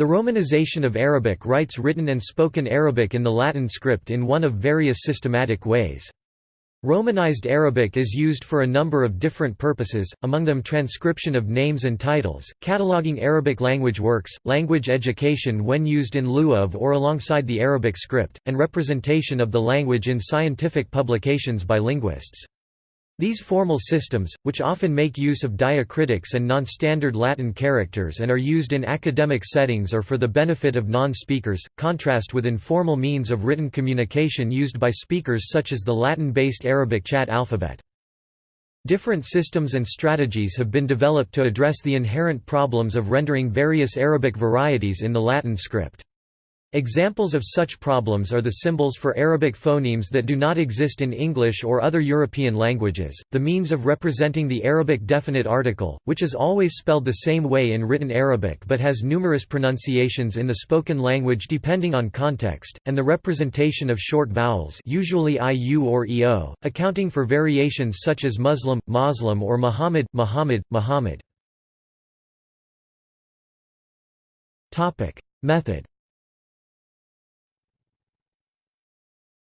The Romanization of Arabic writes written and spoken Arabic in the Latin script in one of various systematic ways. Romanized Arabic is used for a number of different purposes, among them transcription of names and titles, cataloging Arabic language works, language education when used in lieu of or alongside the Arabic script, and representation of the language in scientific publications by linguists. These formal systems, which often make use of diacritics and non-standard Latin characters and are used in academic settings or for the benefit of non-speakers, contrast with informal means of written communication used by speakers such as the Latin-based Arabic chat alphabet. Different systems and strategies have been developed to address the inherent problems of rendering various Arabic varieties in the Latin script. Examples of such problems are the symbols for Arabic phonemes that do not exist in English or other European languages, the means of representing the Arabic definite article, which is always spelled the same way in written Arabic but has numerous pronunciations in the spoken language depending on context, and the representation of short vowels usually iu or eo, accounting for variations such as Muslim, Moslem or Muhammad, Muhammad, Muhammad. Method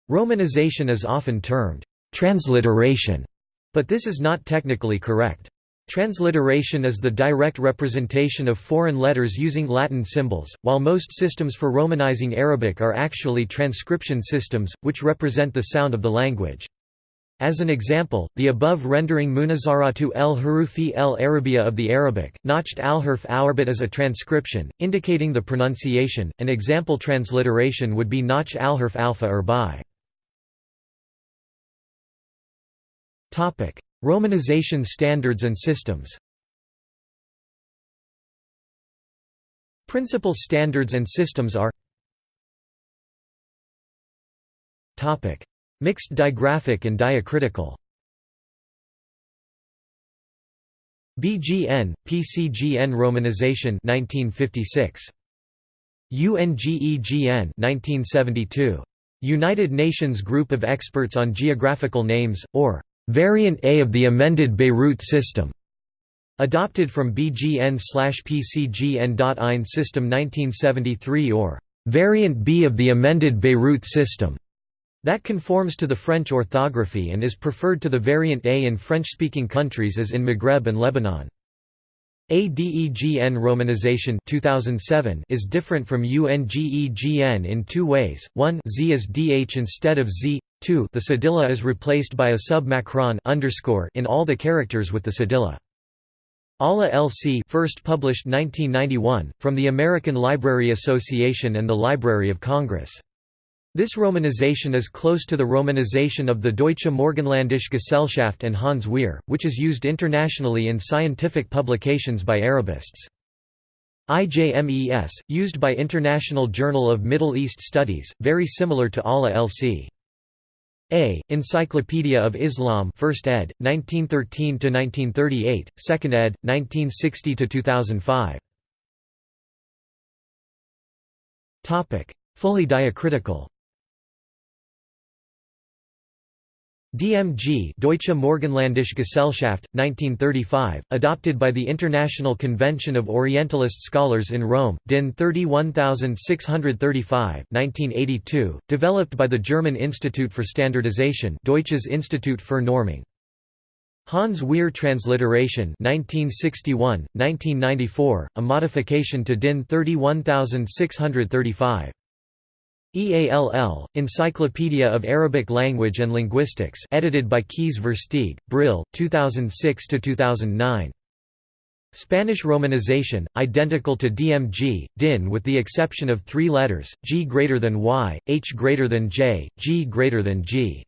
Romanization is often termed transliteration, but this is not technically correct. Transliteration is the direct representation of foreign letters using Latin symbols, while most systems for romanizing Arabic are actually transcription systems, which represent the sound of the language. As an example, the above rendering Munazaratu el Harufi el Arabia of the Arabic, notched al-harf Awarbit is a transcription, indicating the pronunciation. An example transliteration would be notch al-harf alpha or. Romanization standards and systems Principal standards and systems are Mixed digraphic and diacritical BGN, PCGN Romanization 1956. UNGEGN 1972. United Nations Group of Experts on Geographical Names, or Variant A of the amended Beirut system, adopted from BGN/PCGN.IN system 1973 or Variant B of the amended Beirut system, that conforms to the French orthography and is preferred to the Variant A in French-speaking countries as in Maghreb and Lebanon. ADEGN romanization 2007 is different from UNGEGN in two ways, one Z is DH instead of Z, 2 the cedilla is replaced by a sub-macron underscore in all the characters with the cedilla. ALA LC first published 1991, from the American Library Association and the Library of Congress. This romanization is close to the romanization of the Deutsche Morgenländische Gesellschaft and Hans Wehr, which is used internationally in scientific publications by Arabists. IJMES, used by International Journal of Middle East Studies, very similar to ALA LC. A. Encyclopedia of Islam 1st ed., 1913–1938, 2nd ed., 1960–2005 Fully diacritical DMG Deutsche Morgenländische Gesellschaft, 1935, adopted by the International Convention of Orientalist Scholars in Rome, DIN 31635 1982, developed by the German Institute for Standardization Deutsches Institut für Normung. Hans Wehr Transliteration 1961, 1994, a modification to DIN 31635. EALL, Encyclopedia of Arabic Language and Linguistics edited by Kees Versteegh, Brill, 2006–2009. Spanish romanization, identical to DMG, DIN with the exception of three letters, G greater than Y, H greater than J, G greater than G.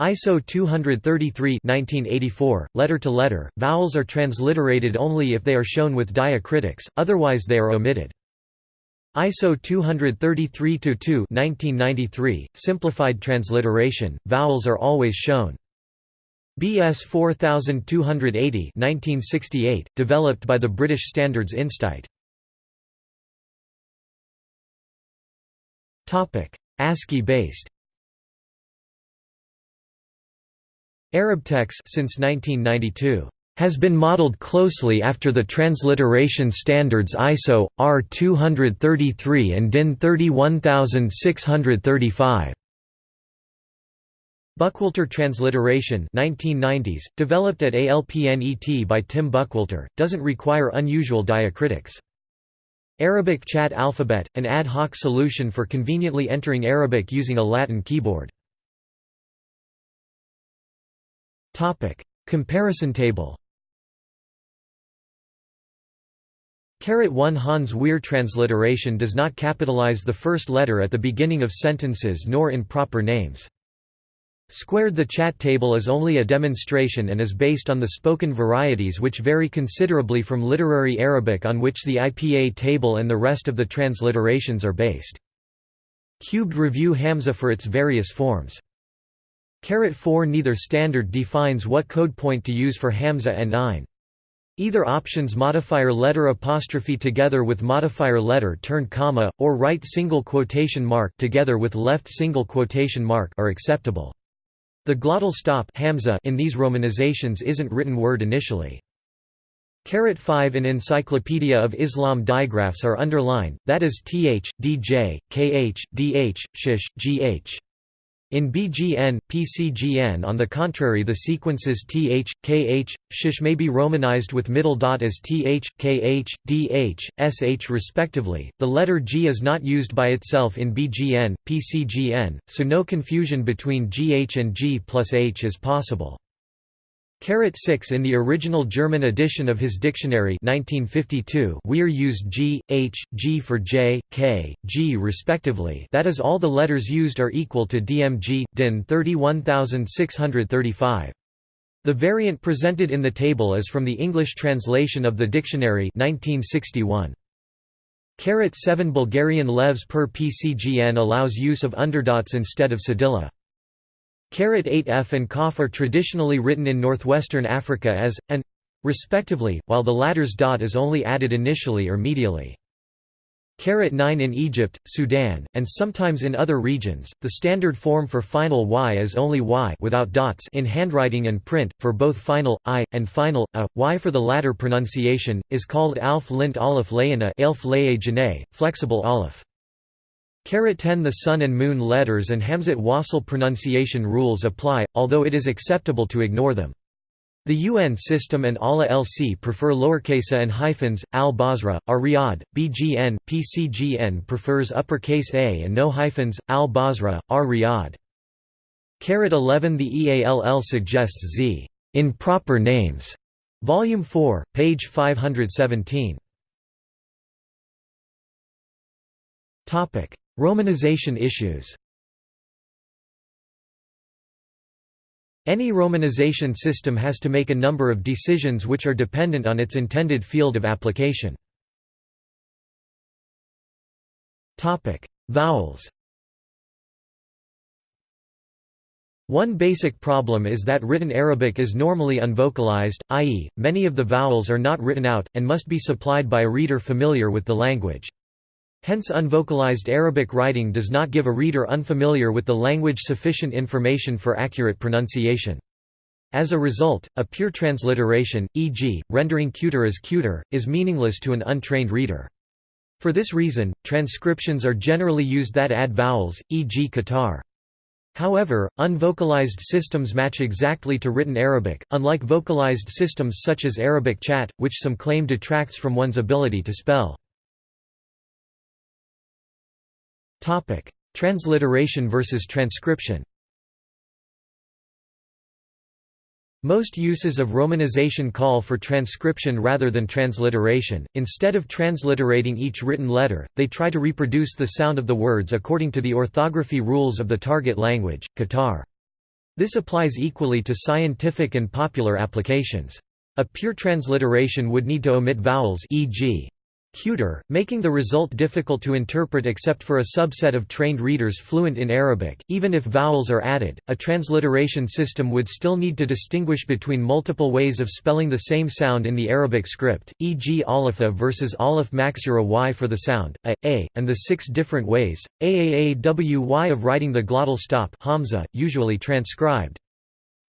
ISO 233 1984, letter to letter, vowels are transliterated only if they are shown with diacritics, otherwise they are omitted. ISO 233-2 1993, simplified transliteration, vowels are always shown. BS 4280 1968, developed by the British Standards Institute. ASCII-based Arabtex since 1992 has been modeled closely after the transliteration standards ISO, R233 and DIN 31635. Buckwalter transliteration 1990s, developed at ALPNET by Tim Buckwalter, doesn't require unusual diacritics. Arabic chat alphabet, an ad hoc solution for conveniently entering Arabic using a Latin keyboard. Comparison table 1 Hans Wehr transliteration does not capitalize the first letter at the beginning of sentences nor in proper names. Squared The chat table is only a demonstration and is based on the spoken varieties which vary considerably from literary Arabic on which the IPA table and the rest of the transliterations are based. Cubed review Hamza for its various forms. Carat 4 Neither standard defines what code point to use for Hamza and 9. Either options modifier letter apostrophe together with modifier letter turned comma, or right single quotation mark together with left single quotation mark are acceptable. The glottal stop hamza in these romanizations isn't written word initially. Carat 5 in Encyclopedia of Islam digraphs are underlined, that is th, dj, kh, dh, shish, gh. In BGN, PCGN on the contrary the sequences th, kh, sh may be romanized with middle dot as th, kh, dh, sh respectively. The letter g is not used by itself in BGN, PCGN, so no confusion between gh and g plus h is possible. Carat 6 In the original German edition of his dictionary 1952, Wehr used G, H, G for J, K, G respectively that is all the letters used are equal to DMG, DIN 31635. The variant presented in the table is from the English translation of the dictionary 1961. Carat 7 Bulgarian levs per PCGN allows use of underdots instead of cedilla. Carat 8f and kaf are traditionally written in northwestern Africa as, and respectively, while the latter's dot is only added initially or medially. Carat 9 in Egypt, Sudan, and sometimes in other regions, the standard form for final y is only y without dots in handwriting and print, for both final, i, and final, a. y for the latter pronunciation, is called alf lint aleph layana flexible aleph. Carat 10 The Sun and Moon letters and Hamzat Wasl pronunciation rules apply, although it is acceptable to ignore them. The UN system and ALA LC prefer lowercase and hyphens, al-Basra, ar-Riyadh, BGN, PCGN prefers uppercase a and no hyphens, al-Basra, ar-Riyadh. Carat 11 The EALL suggests z in proper names. Volume 4, page 517. Topic: Romanization issues Any romanization system has to make a number of decisions which are dependent on its intended field of application. Vowels One basic problem is that written Arabic is normally unvocalized, i.e., many of the vowels are not written out, and must be supplied by a reader familiar with the language. Hence unvocalized Arabic writing does not give a reader unfamiliar with the language sufficient information for accurate pronunciation. As a result, a pure transliteration, e.g., rendering cuter as cuter, is meaningless to an untrained reader. For this reason, transcriptions are generally used that add vowels, e.g. Qatar. However, unvocalized systems match exactly to written Arabic, unlike vocalized systems such as Arabic chat, which some claim detracts from one's ability to spell. Topic: Transliteration versus transcription. Most uses of romanization call for transcription rather than transliteration. Instead of transliterating each written letter, they try to reproduce the sound of the words according to the orthography rules of the target language, Qatar. This applies equally to scientific and popular applications. A pure transliteration would need to omit vowels e.g cuter, making the result difficult to interpret except for a subset of trained readers fluent in Arabic. Even if vowels are added, a transliteration system would still need to distinguish between multiple ways of spelling the same sound in the Arabic script, e.g. alifa versus alif maksura y for the sound, a, a, and the six different ways, aaawy of writing the glottal stop hamza, usually transcribed.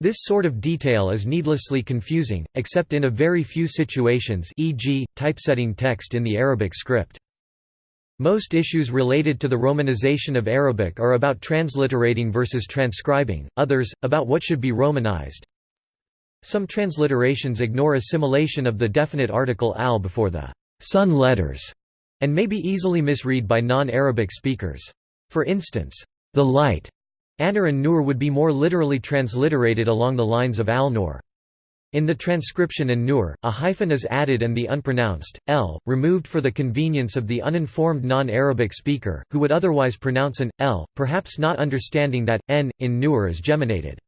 This sort of detail is needlessly confusing, except in a very few situations e.g., typesetting text in the Arabic script. Most issues related to the romanization of Arabic are about transliterating versus transcribing, others, about what should be romanized. Some transliterations ignore assimilation of the definite article al before the sun letters, and may be easily misread by non-Arabic speakers. For instance, the light Anar and Nur would be more literally transliterated along the lines of al-Nur. In the transcription and nur, a hyphen is added and the unpronounced, l, removed for the convenience of the uninformed non-Arabic speaker, who would otherwise pronounce an, l, perhaps not understanding that, n, in nur is geminated.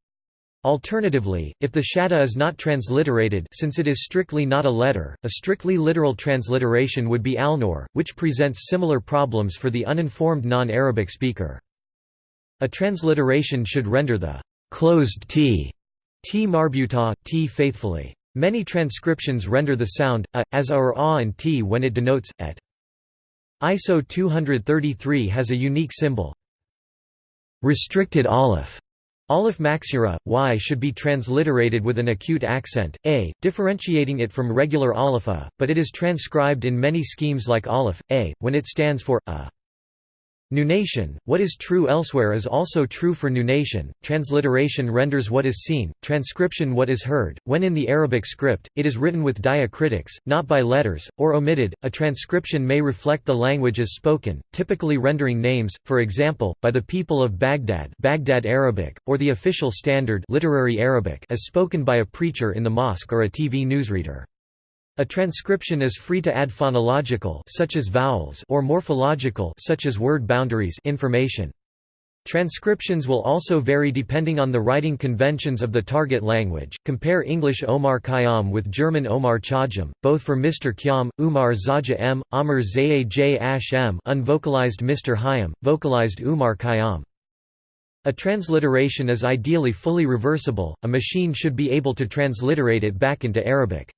Alternatively, if the shadda is not transliterated since it is strictly not a letter, a strictly literal transliteration would be al-Nur, which presents similar problems for the uninformed non-Arabic speaker. A transliteration should render the closed t, t marbuta, t faithfully. Many transcriptions render the sound a, as a or a and t when it denotes et. ISO 233 has a unique symbol restricted aleph. Aleph maksura, y should be transliterated with an acute accent, a, differentiating it from regular alepha, but it is transcribed in many schemes like aleph, a, when it stands for a. Nunation, what is true elsewhere is also true for nunation, transliteration renders what is seen, transcription what is heard. When in the Arabic script, it is written with diacritics, not by letters, or omitted. A transcription may reflect the language as spoken, typically rendering names, for example, by the people of Baghdad, Baghdad Arabic, or the official standard literary Arabic as spoken by a preacher in the mosque or a TV newsreader. A transcription is free to add phonological such as vowels or morphological such as word boundaries information. Transcriptions will also vary depending on the writing conventions of the target language. Compare English Omar Khayyam with German Omar Chajam, both for Mr. Khyam, Umar Zaja M, Amr Zaya J Ash M, unvocalized Mr. Hayam, vocalized Umar Khayyam. A transliteration is ideally fully reversible, a machine should be able to transliterate it back into Arabic.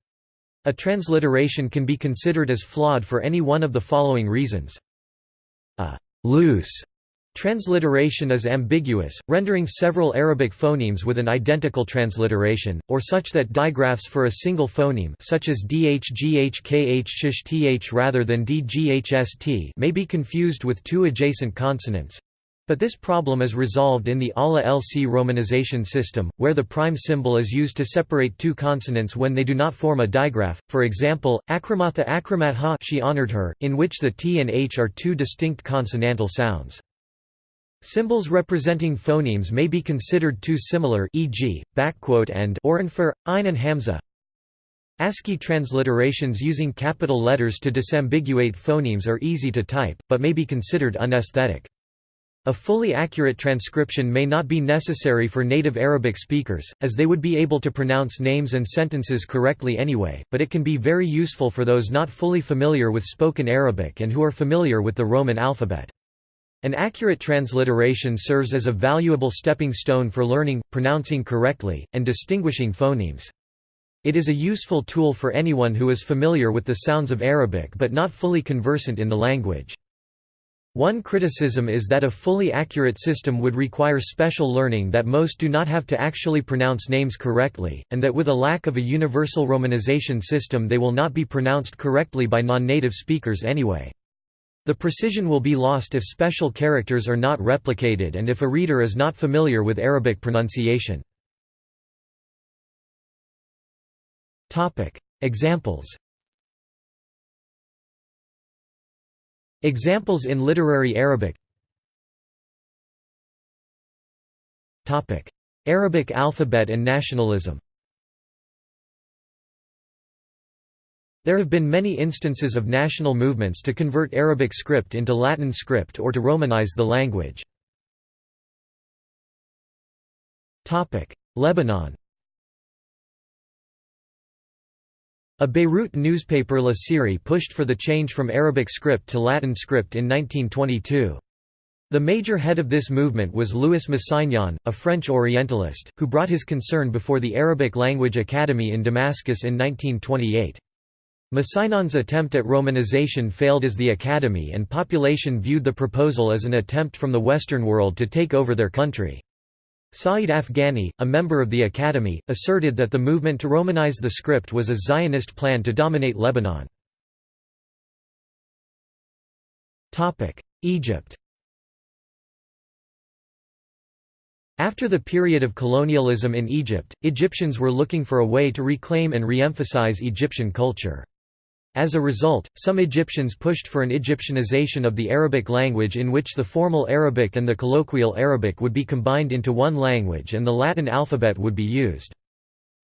A transliteration can be considered as flawed for any one of the following reasons. A loose transliteration is ambiguous, rendering several Arabic phonemes with an identical transliteration, or such that digraphs for a single phoneme such as dh gh kh shish th rather than dghst may be confused with two adjacent consonants. But this problem is resolved in the ALA LC romanization system, where the prime symbol is used to separate two consonants when they do not form a digraph, for example, akramatha akramatha she honored her, in which the t and h are two distinct consonantal sounds. Symbols representing phonemes may be considered too similar e.g., backquote and or infer, ein and hamza. ASCII transliterations using capital letters to disambiguate phonemes are easy to type, but may be considered unesthetic. A fully accurate transcription may not be necessary for native Arabic speakers, as they would be able to pronounce names and sentences correctly anyway, but it can be very useful for those not fully familiar with spoken Arabic and who are familiar with the Roman alphabet. An accurate transliteration serves as a valuable stepping stone for learning, pronouncing correctly, and distinguishing phonemes. It is a useful tool for anyone who is familiar with the sounds of Arabic but not fully conversant in the language. One criticism is that a fully accurate system would require special learning that most do not have to actually pronounce names correctly, and that with a lack of a universal romanization system they will not be pronounced correctly by non-native speakers anyway. The precision will be lost if special characters are not replicated and if a reader is not familiar with Arabic pronunciation. Examples Examples in literary Arabic. Arabic alphabet and nationalism. There have been many instances of national movements to convert Arabic script into Latin script or to Romanize the language. Lebanon A Beirut newspaper La Syrie pushed for the change from Arabic script to Latin script in 1922. The major head of this movement was Louis Massignon, a French Orientalist, who brought his concern before the Arabic Language Academy in Damascus in 1928. Massignon's attempt at romanization failed as the academy and population viewed the proposal as an attempt from the Western world to take over their country. Saeed Afghani, a member of the Academy, asserted that the movement to Romanize the script was a Zionist plan to dominate Lebanon. Egypt After the period of colonialism in Egypt, Egyptians were looking for a way to reclaim and re-emphasize Egyptian culture. As a result, some Egyptians pushed for an Egyptianization of the Arabic language in which the formal Arabic and the colloquial Arabic would be combined into one language and the Latin alphabet would be used.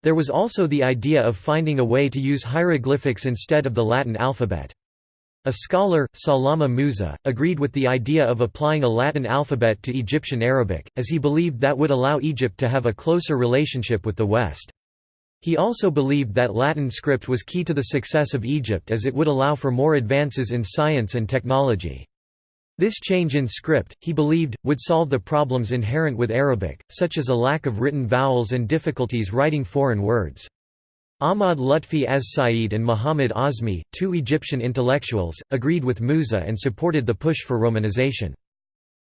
There was also the idea of finding a way to use hieroglyphics instead of the Latin alphabet. A scholar, Salama Musa, agreed with the idea of applying a Latin alphabet to Egyptian Arabic, as he believed that would allow Egypt to have a closer relationship with the West. He also believed that Latin script was key to the success of Egypt as it would allow for more advances in science and technology. This change in script, he believed, would solve the problems inherent with Arabic, such as a lack of written vowels and difficulties writing foreign words. Ahmad Lutfi Az Said and Muhammad Azmi, two Egyptian intellectuals, agreed with Musa and supported the push for Romanization.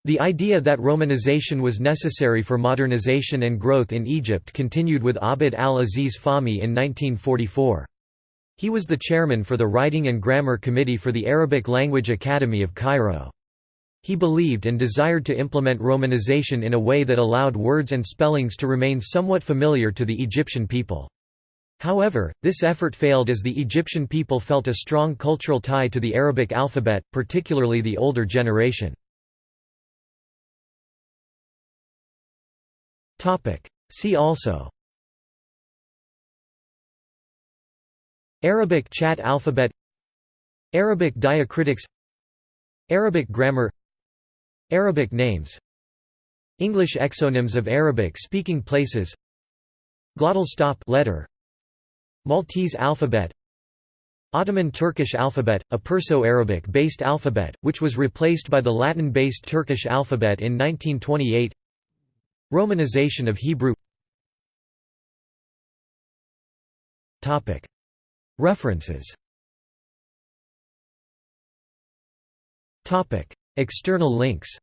The idea that Romanization was necessary for modernization and growth in Egypt continued with Abd al-Aziz Fahmy in 1944. He was the chairman for the Writing and Grammar Committee for the Arabic Language Academy of Cairo. He believed and desired to implement Romanization in a way that allowed words and spellings to remain somewhat familiar to the Egyptian people. However, this effort failed as the Egyptian people felt a strong cultural tie to the Arabic alphabet, particularly the older generation. See also. Arabic chat alphabet. Arabic diacritics. Arabic grammar. Arabic names. English exonyms of Arabic-speaking places. Glottal stop letter. Maltese alphabet. Ottoman Turkish alphabet, a Perso-Arabic-based alphabet, which was replaced by the Latin-based Turkish alphabet in 1928 Romanization of Hebrew References External links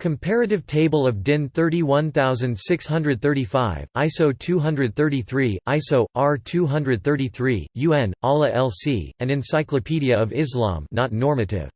Comparative Table of DIN 31635, ISO 233, ISO, R 233, UN, ALA LC, an Encyclopedia of Islam not normative.